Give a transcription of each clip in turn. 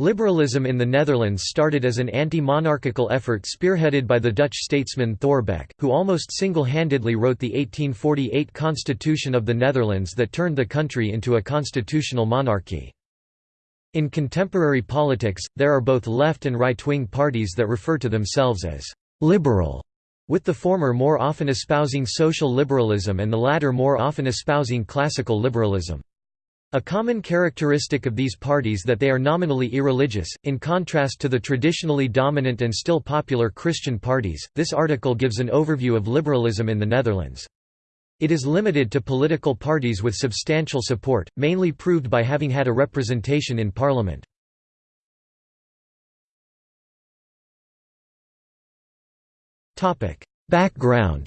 Liberalism in the Netherlands started as an anti-monarchical effort spearheaded by the Dutch statesman Thorbecke, who almost single-handedly wrote the 1848 Constitution of the Netherlands that turned the country into a constitutional monarchy. In contemporary politics, there are both left and right-wing parties that refer to themselves as «liberal», with the former more often espousing social liberalism and the latter more often espousing classical liberalism. A common characteristic of these parties that they are nominally irreligious, in contrast to the traditionally dominant and still popular Christian parties. This article gives an overview of liberalism in the Netherlands. It is limited to political parties with substantial support, mainly proved by having had a representation in parliament. Background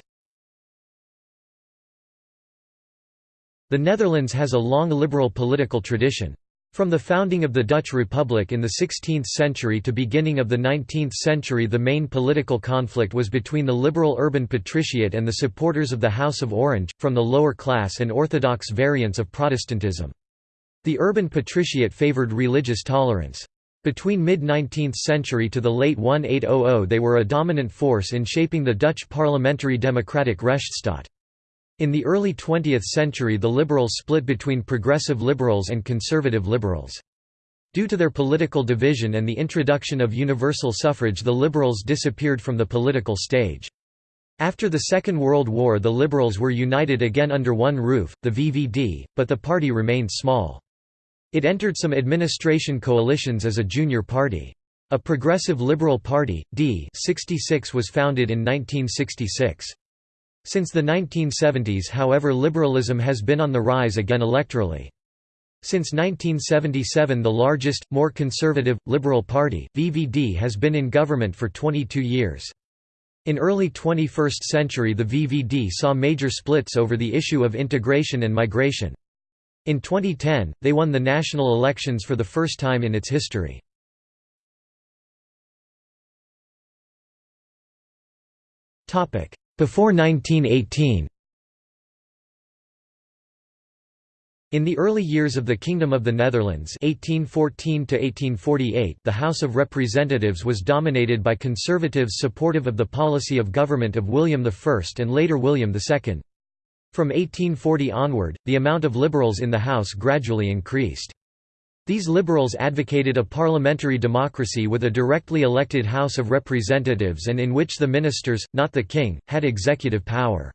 The Netherlands has a long liberal political tradition. From the founding of the Dutch Republic in the 16th century to beginning of the 19th century the main political conflict was between the liberal urban patriciate and the supporters of the House of Orange, from the lower class and orthodox variants of Protestantism. The urban patriciate favoured religious tolerance. Between mid-19th century to the late 1800 they were a dominant force in shaping the Dutch parliamentary democratic Rechtsstaat. In the early 20th century the liberals split between progressive liberals and conservative liberals. Due to their political division and the introduction of universal suffrage the liberals disappeared from the political stage. After the Second World War the liberals were united again under one roof, the VVD, but the party remained small. It entered some administration coalitions as a junior party. A progressive liberal party, D 66 was founded in 1966. Since the 1970s however liberalism has been on the rise again electorally. Since 1977 the largest, more conservative, liberal party, VVD has been in government for 22 years. In early 21st century the VVD saw major splits over the issue of integration and migration. In 2010, they won the national elections for the first time in its history. Topic: before 1918 In the early years of the Kingdom of the Netherlands 1814 the House of Representatives was dominated by conservatives supportive of the policy of government of William I and later William II. From 1840 onward, the amount of liberals in the House gradually increased. These liberals advocated a parliamentary democracy with a directly elected House of Representatives and in which the ministers, not the king, had executive power.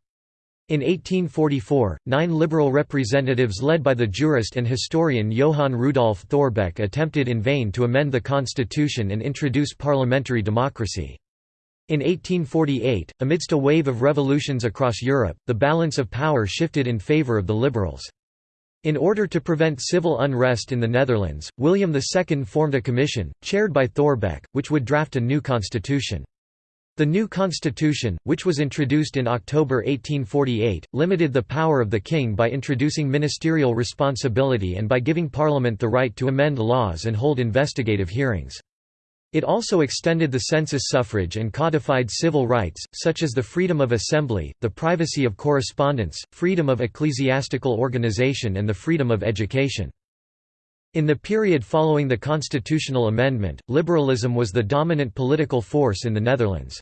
In 1844, nine liberal representatives led by the jurist and historian Johann Rudolf Thorbecke attempted in vain to amend the constitution and introduce parliamentary democracy. In 1848, amidst a wave of revolutions across Europe, the balance of power shifted in favour of the liberals. In order to prevent civil unrest in the Netherlands, William II formed a commission, chaired by Thorbecke, which would draft a new constitution. The new constitution, which was introduced in October 1848, limited the power of the king by introducing ministerial responsibility and by giving parliament the right to amend laws and hold investigative hearings. It also extended the census suffrage and codified civil rights, such as the freedom of assembly, the privacy of correspondence, freedom of ecclesiastical organization and the freedom of education. In the period following the constitutional amendment, liberalism was the dominant political force in the Netherlands.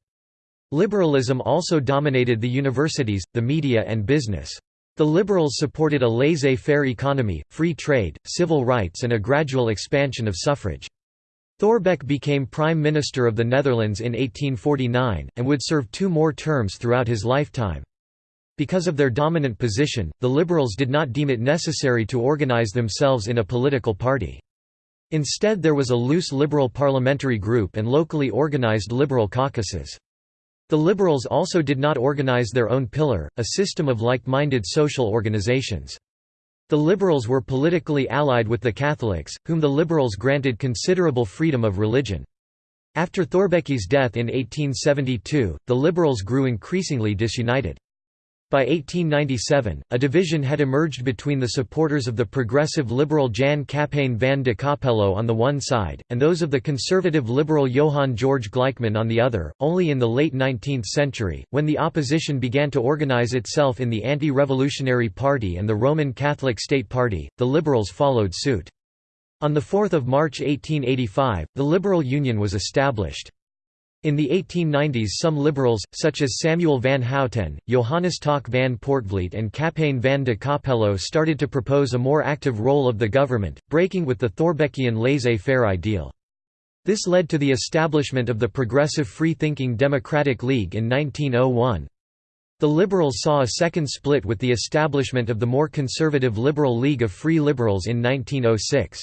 Liberalism also dominated the universities, the media and business. The liberals supported a laissez-faire economy, free trade, civil rights and a gradual expansion of suffrage. Thorbecke became Prime Minister of the Netherlands in 1849, and would serve two more terms throughout his lifetime. Because of their dominant position, the Liberals did not deem it necessary to organize themselves in a political party. Instead there was a loose Liberal parliamentary group and locally organized Liberal caucuses. The Liberals also did not organize their own pillar, a system of like-minded social organizations. The Liberals were politically allied with the Catholics, whom the Liberals granted considerable freedom of religion. After Thorbecke's death in 1872, the Liberals grew increasingly disunited. By 1897, a division had emerged between the supporters of the progressive liberal Jan Kappeyne van de Coppello on the one side, and those of the conservative liberal Johann George Gleichmann on the other. Only in the late 19th century, when the opposition began to organize itself in the Anti Revolutionary Party and the Roman Catholic State Party, the liberals followed suit. On 4 March 1885, the Liberal Union was established. In the 1890s some liberals, such as Samuel van Houten, Johannes Tak van Poortvliet and Kappeyne van de Coppello started to propose a more active role of the government, breaking with the Thorbeckian laissez-faire ideal. This led to the establishment of the Progressive Free-Thinking Democratic League in 1901. The Liberals saw a second split with the establishment of the more conservative Liberal League of Free Liberals in 1906.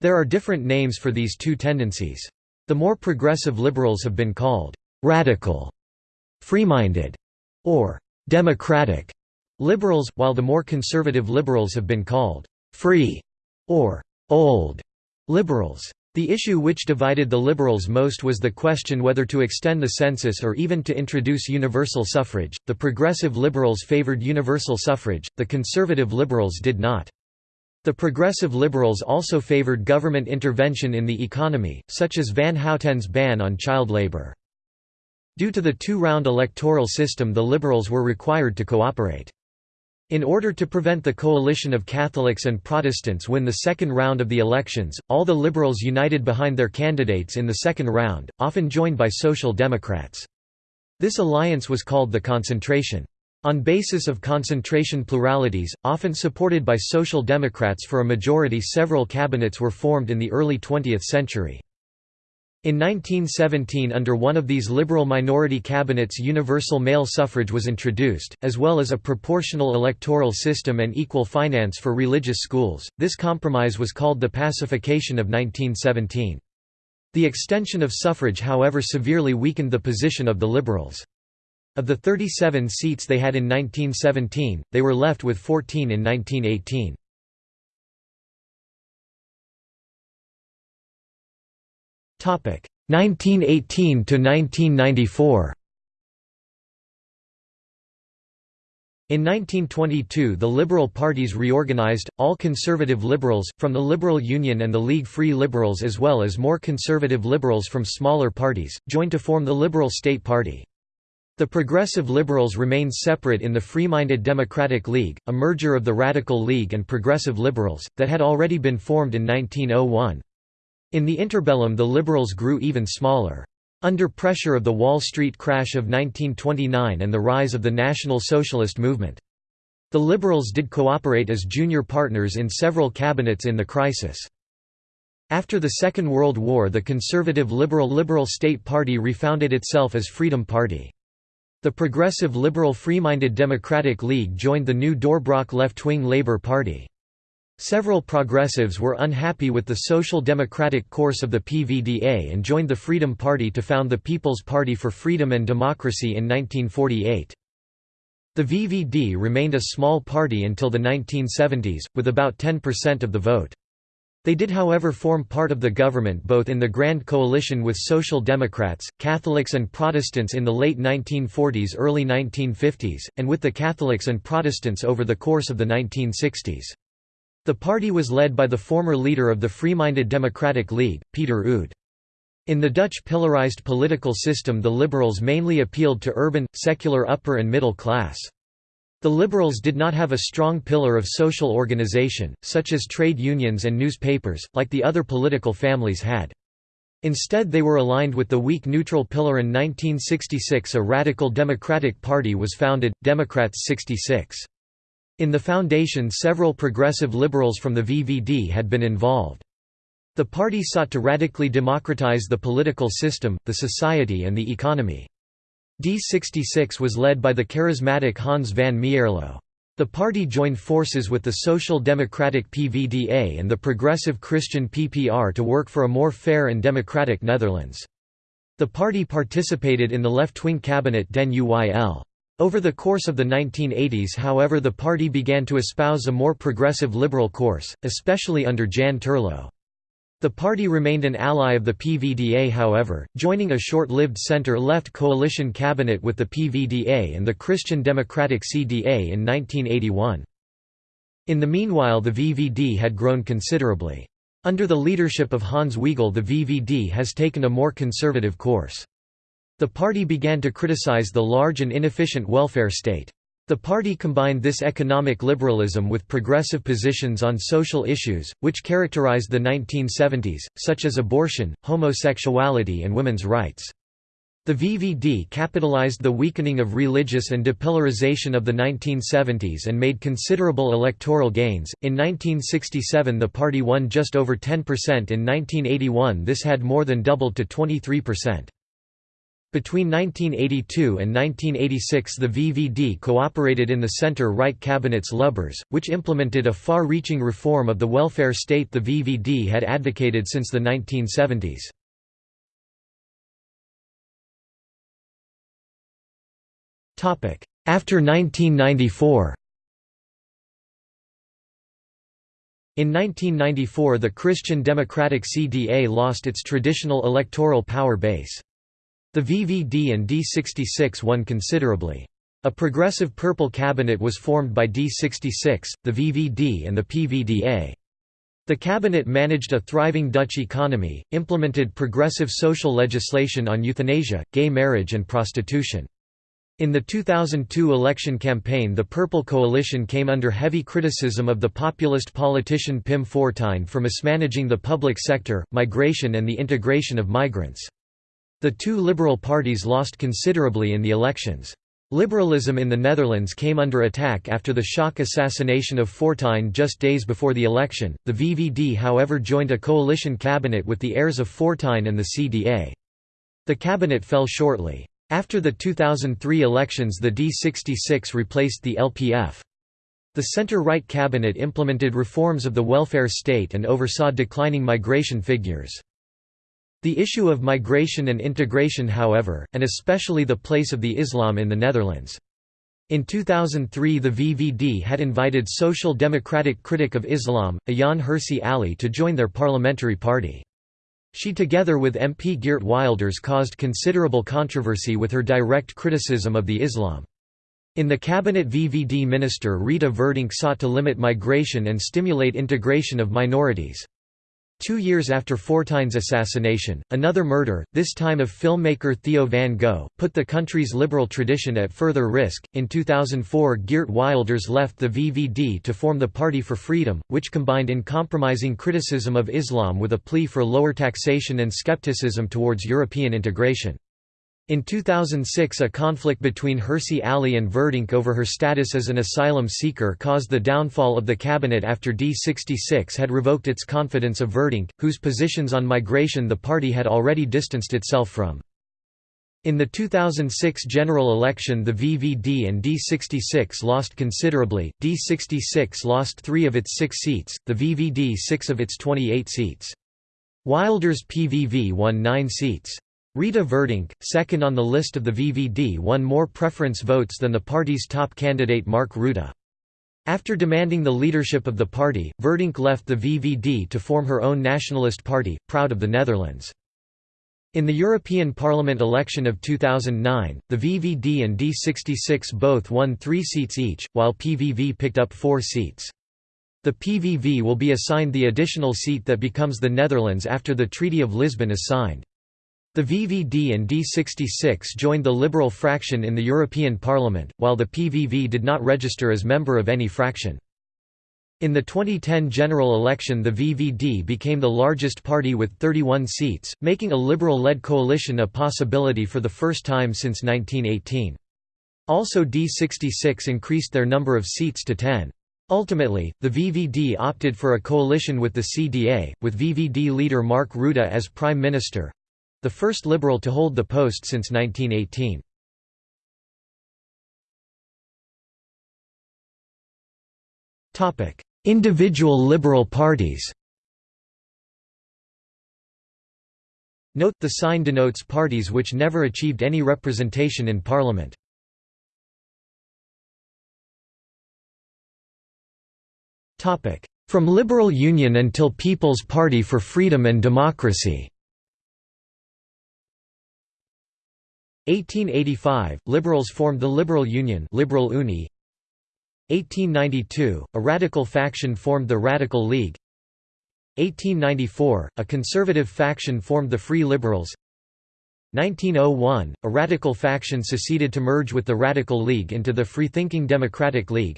There are different names for these two tendencies. The more progressive liberals have been called «radical», «free-minded» or «democratic» liberals, while the more conservative liberals have been called «free» or «old» liberals. The issue which divided the liberals most was the question whether to extend the census or even to introduce universal suffrage. The progressive liberals favored universal suffrage, the conservative liberals did not. The progressive liberals also favored government intervention in the economy, such as Van Houten's ban on child labor. Due to the two-round electoral system the liberals were required to cooperate. In order to prevent the coalition of Catholics and Protestants win the second round of the elections, all the liberals united behind their candidates in the second round, often joined by Social Democrats. This alliance was called the Concentration. On basis of concentration pluralities, often supported by Social Democrats for a majority several cabinets were formed in the early 20th century. In 1917 under one of these liberal minority cabinets universal male suffrage was introduced, as well as a proportional electoral system and equal finance for religious schools. This compromise was called the Pacification of 1917. The extension of suffrage however severely weakened the position of the liberals. Of the 37 seats they had in 1917, they were left with 14 in 1918. Topic 1918 to 1994. In 1922 the Liberal parties reorganized, all conservative liberals, from the Liberal Union and the League Free Liberals as well as more conservative liberals from smaller parties, joined to form the Liberal State Party. The Progressive Liberals remained separate in the Free-Minded Democratic League, a merger of the Radical League and Progressive Liberals, that had already been formed in 1901. In the interbellum the Liberals grew even smaller. Under pressure of the Wall Street crash of 1929 and the rise of the National Socialist movement. The Liberals did cooperate as junior partners in several cabinets in the crisis. After the Second World War the conservative Liberal Liberal State Party refounded itself as Freedom Party. The Progressive Liberal Free-Minded Democratic League joined the new Doorbraak left-wing Labour Party. Several progressives were unhappy with the social democratic course of the PVDA and joined the Freedom Party to found the People's Party for Freedom and Democracy in 1948. The VVD remained a small party until the 1970s, with about 10% of the vote. They did however form part of the government both in the Grand Coalition with Social Democrats, Catholics and Protestants in the late 1940s early 1950s, and with the Catholics and Protestants over the course of the 1960s. The party was led by the former leader of the Free-Minded Democratic League, Peter Oud. In the Dutch pillarized political system the liberals mainly appealed to urban, secular upper and middle class. The Liberals did not have a strong pillar of social organization, such as trade unions and newspapers, like the other political families had. Instead they were aligned with the weak neutral pillar in 1966 a radical Democratic Party was founded, Democrats 66. In the foundation several progressive liberals from the VVD had been involved. The party sought to radically democratize the political system, the society and the economy. D66 was led by the charismatic Hans van Mierlo. The party joined forces with the Social Democratic PVDA and the Progressive Christian PPR to work for a more fair and democratic Netherlands. The party participated in the left-wing cabinet Den Uyl. Over the course of the 1980s however the party began to espouse a more progressive liberal course, especially under Jan Terlouw. The party remained an ally of the PVDA however, joining a short-lived centre-left coalition cabinet with the PVDA and the Christian Democratic CDA in 1981. In the meanwhile the VVD had grown considerably. Under the leadership of Hans Wiegel the VVD has taken a more conservative course. The party began to criticize the large and inefficient welfare state. The party combined this economic liberalism with progressive positions on social issues, which characterized the 1970s, such as abortion, homosexuality and women's rights. The VVD capitalized the weakening of religious and depolarization of the 1970s and made considerable electoral gains. In 1967, the party won just over 10%. In 1981, this had more than doubled to 23%. Between 1982 and 1986 the VVD cooperated in the centre-right cabinet's Lubbers, which implemented a far-reaching reform of the welfare state the VVD had advocated since the 1970s. After 1994 In 1994 the Christian Democratic CDA lost its traditional electoral power base. The VVD and D66 won considerably. A progressive purple cabinet was formed by D66, the VVD and the PVDA. The cabinet managed a thriving Dutch economy, implemented progressive social legislation on euthanasia, gay marriage and prostitution. In the 2002 election campaign the Purple Coalition came under heavy criticism of the populist politician Pim Fortuyn for mismanaging the public sector, migration and the integration of migrants. The two liberal parties lost considerably in the elections. Liberalism in the Netherlands came under attack after the shock assassination of Fortuyn just days before the election. The VVD, however, joined a coalition cabinet with the heirs of Fortuyn and the CDA. The cabinet fell shortly. After the 2003 elections, the D66 replaced the LPF. The center-right cabinet implemented reforms of the welfare state and oversaw declining migration figures. The issue of migration and integration however, and especially the place of the Islam in the Netherlands. In 2003 the VVD had invited social democratic critic of Islam, Ayaan Hirsi Ali to join their parliamentary party. She together with MP Geert Wilders caused considerable controversy with her direct criticism of the Islam. In the cabinet VVD minister Rita Verdonk sought to limit migration and stimulate integration of minorities. Two years after Fortuyn's assassination, another murder, this time of filmmaker Theo van Gogh, put the country's liberal tradition at further risk. In 2004, Geert Wilders left the VVD to form the Party for Freedom, which combined uncompromising criticism of Islam with a plea for lower taxation and skepticism towards European integration. In 2006 a conflict between Hirsi Ali and Verdonk over her status as an asylum seeker caused the downfall of the cabinet after D66 had revoked its confidence of Verdonk, whose positions on migration the party had already distanced itself from. In the 2006 general election the VVD and D66 lost considerably, D66 lost three of its six seats, the VVD six of its 28 seats. Wilders PVV won nine seats. Rita Verdonk, second on the list of the VVD won more preference votes than the party's top candidate Mark Rutte. After demanding the leadership of the party, Verdonk left the VVD to form her own nationalist party, Proud of the Netherlands. In the European Parliament election of 2009, the VVD and D66 both won three seats each, while PVV picked up four seats. The PVV will be assigned the additional seat that becomes the Netherlands after the Treaty of Lisbon is signed. The VVD and D66 joined the Liberal fraction in the European Parliament, while the PVV did not register as member of any fraction. In the 2010 general election the VVD became the largest party with 31 seats, making a Liberal-led coalition a possibility for the first time since 1918. Also D66 increased their number of seats to 10. Ultimately, the VVD opted for a coalition with the CDA, with VVD leader Mark Rutte as Prime Minister, the first Liberal to hold the post since 1918. Individual Liberal parties Note, the sign denotes parties which never achieved any representation in Parliament. From Liberal Union until People's Party for Freedom and Democracy 1885, Liberals formed the Liberal Union Liberal Uni. 1892, a radical faction formed the Radical League. 1894, a conservative faction formed the Free Liberals. 1901, a radical faction seceded to merge with the Radical League into the Freethinking Democratic League.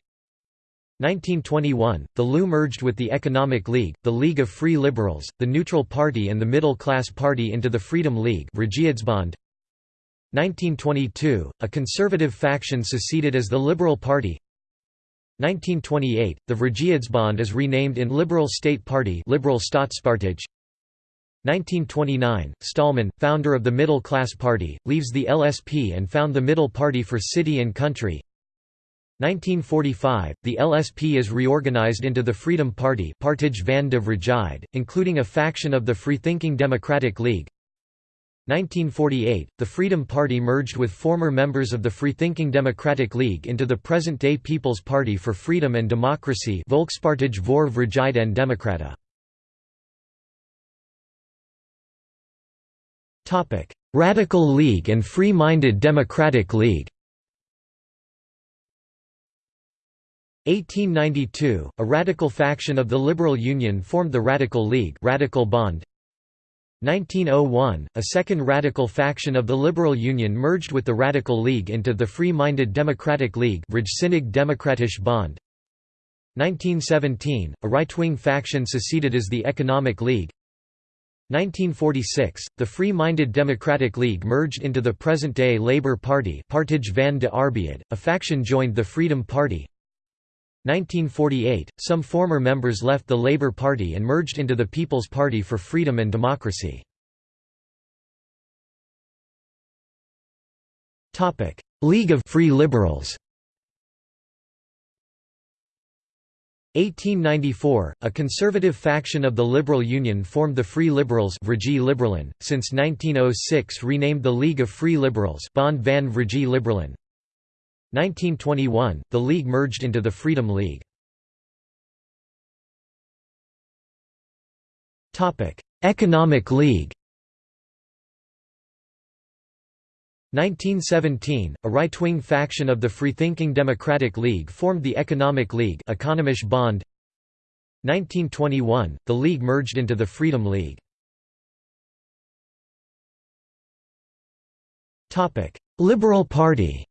1921, the LU merged with the Economic League, the League of Free Liberals, the Neutral Party and the Middle Class Party into the Freedom League 1922, a conservative faction seceded as the Liberal Party. 1928, the Vrijheidsbond is renamed in Liberal State Party Liberal Staatspartij 1929, Stallman, founder of the Middle Class Party, leaves the LSP and found the Middle Party for City and Country. 1945, the LSP is reorganized into the Freedom Party Partij van de Vrijheid, including a faction of the Freethinking Democratic League 1948, the Freedom Party merged with former members of the Freethinking Democratic League into the present-day People's Party for Freedom and Democracy Volkspartij voor Vrijheid en Democratie. Radical League and Free-Minded Democratic League 1892, a radical faction of the Liberal Union formed the Radical League Radical Bond. 1901, a second radical faction of the Liberal Union merged with the Radical League into the Free-Minded Democratic League Democratisch Bond. 1917, a right-wing faction seceded as the Economic League 1946, the Free-Minded Democratic League merged into the present-day Labour Party Partij van de Arbeid, a faction joined the Freedom Party 1948, some former members left the Labour Party and merged into the People's Party for Freedom and Democracy. League of Free Liberals 1894, a conservative faction of the Liberal Union formed the Free Liberals since 1906 renamed the League of Free Liberals Bond van Vrije Liberalen. 1921, the League merged into the Freedom League. Economic League 1917, a right-wing faction of the Freethinking Democratic League formed the Economic League Economische Bond. 1921, the League merged into the Freedom League. Liberal Party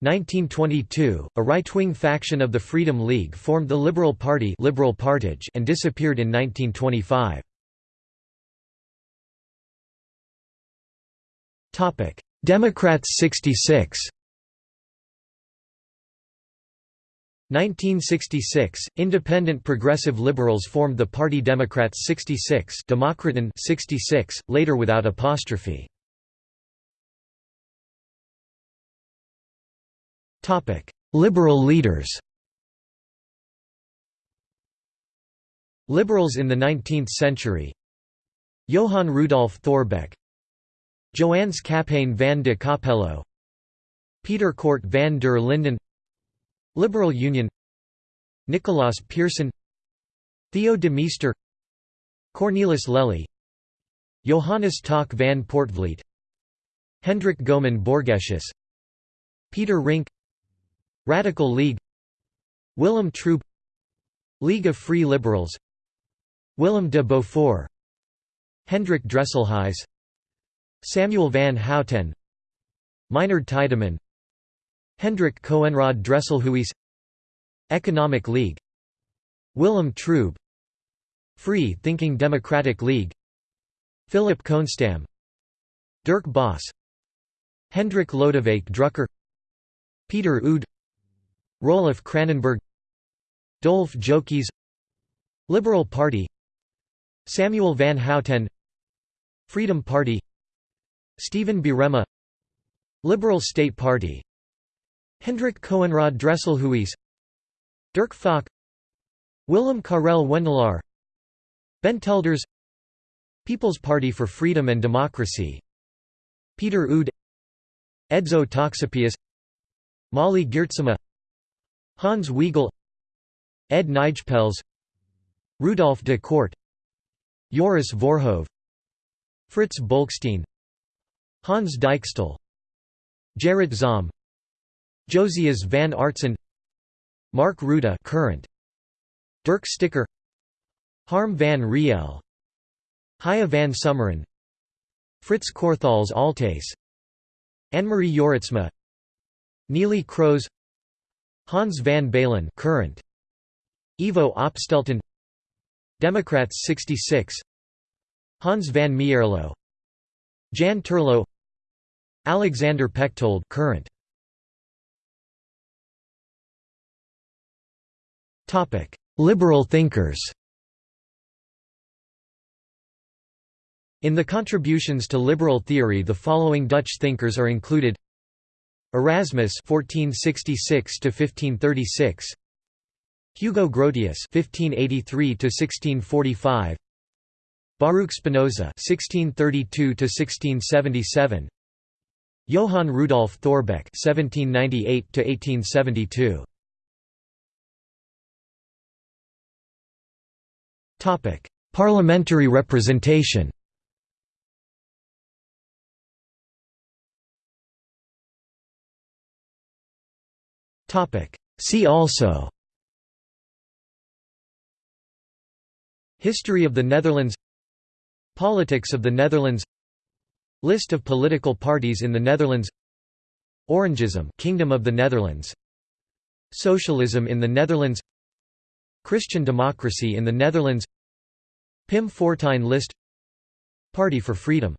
1922, a right-wing faction of the Freedom League formed the Liberal Party Liberal Partij and disappeared in 1925. Democrats 66 1966, independent progressive liberals formed the party Democrats 66 Democraten 66, later without apostrophe. Liberal leaders Liberals in the 19th century Johann Rudolf Thorbecke Johannes Kappeyne van de Coppello Peter Cort van der Linden Liberal Union Nicolaas Pierson Theo de Meester Cornelis Lely Johannes Tak van Poortvliet Hendrik Goeman Borgesius Peter Rink Radical League Willem Treub League of Free Liberals Willem de Beaufort Hendrik Dresselhuys Samuel van Houten Meinard Tydeman Hendrik Coenraad Dresselhuys Economic League Willem Treub Free Thinking Democratic League Philip Kohnstamm Dirk Bos Hendrik Lodewijk Drucker Peter Oud Roelof Kranenburg Dolf Joekes Liberal Party Samuel van Houten Freedom Party Stephen Birema Liberal State Party Hendrik Coenraad Dresselhuys Dirk Falk Willem Karel Wendelaar Ben Telders People's Party for Freedom and Democracy Peter Oud Edzo Toxopeus Molly Geertsema Hans Wiegel Ed Nijpels Rudolf de Kort Joris Voorhoeve Frits Bolkestein Hans Dijkstal Gerrit Zalm Josias van Aartsen Mark Rutte current. Dirk Sticker Harm van Riel Haya van Someren Frits Korthals Altes Annemarie Jorritsma Neelie Kroes Hans van Baalen current. Ivo Opstelten. Democrats 66 Hans van Mierlo. Jan Terlouw Alexander Pechtold current. Topic. Liberal thinkers. In the contributions to liberal theory the following Dutch thinkers are included Erasmus (1466–1536), Hugo Grotius (1583–1645), Baruch Spinoza (1632–1677), Johann Rudolf Thorbecke (1798–1872). Topic: Parliamentary representation. See also. History of the Netherlands. Politics of the Netherlands. List of political parties in the Netherlands. Orangism Kingdom of the Netherlands. Socialism in the Netherlands. Christian democracy in the Netherlands. Pim Fortuyn list. Party for Freedom